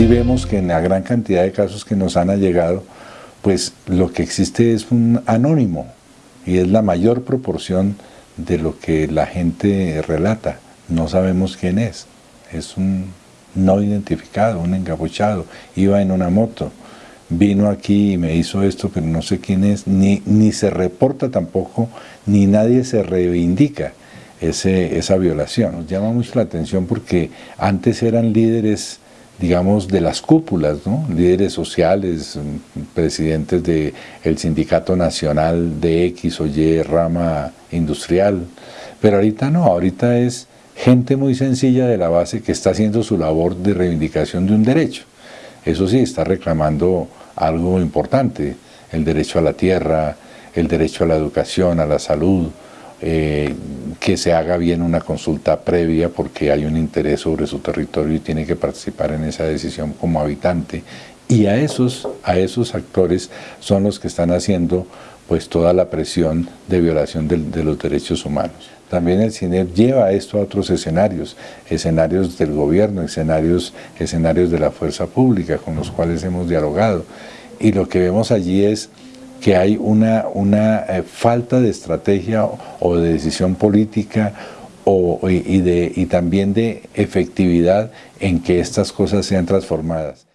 sí vemos que en la gran cantidad de casos que nos han llegado, pues lo que existe es un anónimo y es la mayor proporción de lo que la gente relata. No sabemos quién es, es un no identificado, un encapuchado, iba en una moto, vino aquí y me hizo esto, pero no sé quién es, ni, ni se reporta tampoco, ni nadie se reivindica ese, esa violación. Nos llama mucho la atención porque antes eran líderes digamos, de las cúpulas, ¿no? líderes sociales, presidentes del el sindicato nacional de X o Y rama industrial, pero ahorita no, ahorita es gente muy sencilla de la base que está haciendo su labor de reivindicación de un derecho. Eso sí, está reclamando algo importante, el derecho a la tierra, el derecho a la educación, a la salud, eh, que se haga bien una consulta previa porque hay un interés sobre su territorio y tiene que participar en esa decisión como habitante. Y a esos, a esos actores son los que están haciendo pues toda la presión de violación de, de los derechos humanos. También el cine lleva esto a otros escenarios, escenarios del gobierno, escenarios, escenarios de la fuerza pública con los cuales hemos dialogado. Y lo que vemos allí es que hay una, una eh, falta de estrategia o de decisión política o, y, de, y también de efectividad en que estas cosas sean transformadas.